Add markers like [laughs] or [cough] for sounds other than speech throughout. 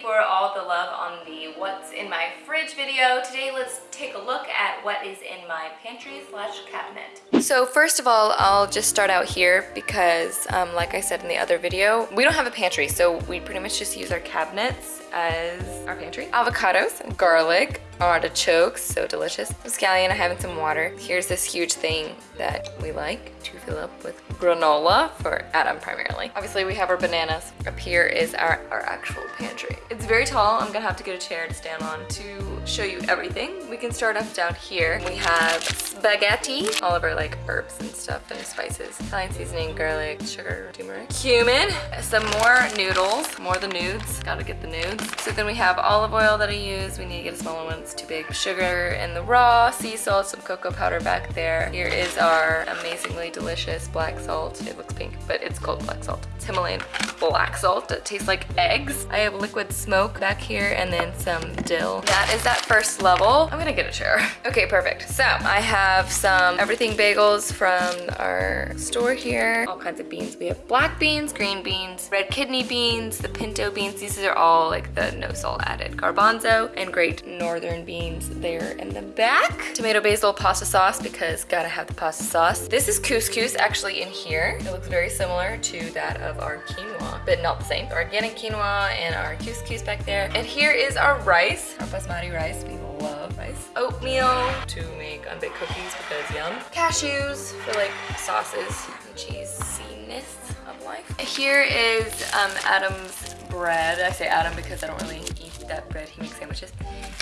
for all the love on the what's in my fridge video. Today, let's take a look at what is in my pantry slash cabinet. So first of all, I'll just start out here because um, like I said in the other video, we don't have a pantry, so we pretty much just use our cabinets as our pantry. Avocados, garlic, artichokes, so delicious. Scallion, I have in some water. Here's this huge thing that we like to fill up with granola for Adam primarily. Obviously we have our bananas. Up here is our, our actual pantry. It's very tall. I'm gonna have to get a chair to stand on to show you everything. We can start off down here. We have spaghetti, all of our like herbs and stuff and spices. Italian seasoning, garlic, sugar, turmeric, cumin, some more noodles, more the nudes. Gotta get the nudes. So then we have olive oil that I use. We need to get a smaller one, too big. Sugar in the Raw, sea salt, some cocoa powder back there. Here is our amazingly delicious black salt. It looks pink, but it's called black salt. It's Himalayan black salt that tastes like eggs. I have liquid smoke back here and then some dill. That is that first level. I'm gonna get a chair. [laughs] Okay, perfect. So I have some everything bagels from our store here. All kinds of beans. We have black beans, green beans, red kidney beans, the pinto beans. These are all like the no salt added garbanzo and great northern beans there in the back. Tomato basil pasta sauce because gotta have the pasta sauce. This is couscous actually in here. It looks very similar to that of our quinoa, but not the same. Organic quinoa and our couscous back there. And here is our rice, our basmati rice. We love rice. Oatmeal to make unbaked cookies because yum. Cashews for like sauces and cheesiness of life. Here is um, Adam's bread. I say Adam because I don't really eat that bread. He makes sandwiches.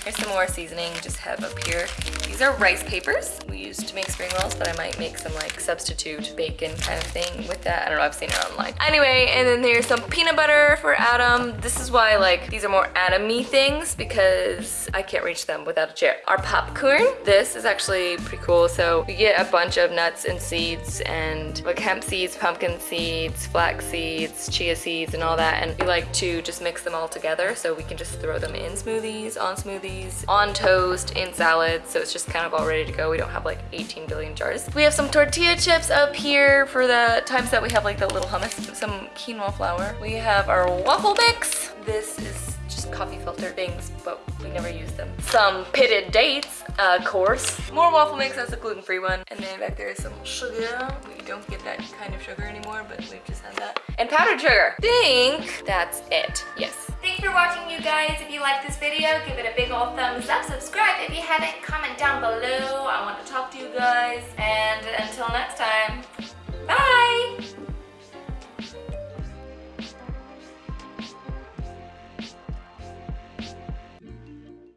Here's some more seasoning just have up here. These are rice papers we used to make spring rolls, but I might make some like substitute bacon kind of thing with that. I don't know, I've seen it online. Anyway, and then there's some peanut butter for Adam. This is why like these are more Adam-y things because I can't reach them without a chair. Our popcorn, this is actually pretty cool. So we get a bunch of nuts and seeds and like hemp seeds, pumpkin seeds, flax seeds, chia seeds and all that. And we like to just mix them all together so we can just throw them in smoothies, on smoothies, on toast, in salads, so it's just kind of all ready to go. We don't have like 18 billion jars. We have some tortilla chips up here for the times that we have like the little hummus, some quinoa flour. We have our waffle mix. This is coffee filter things, but we never use them. Some pitted dates, of course. More waffle mix, that's a gluten-free one. And then back there is some sugar. We don't get that kind of sugar anymore, but we've just had that. And powdered sugar. think that's it, yes. Thanks for watching, you guys. If you like this video, give it a big old thumbs up. Subscribe if you haven't. Comment down below. I want to talk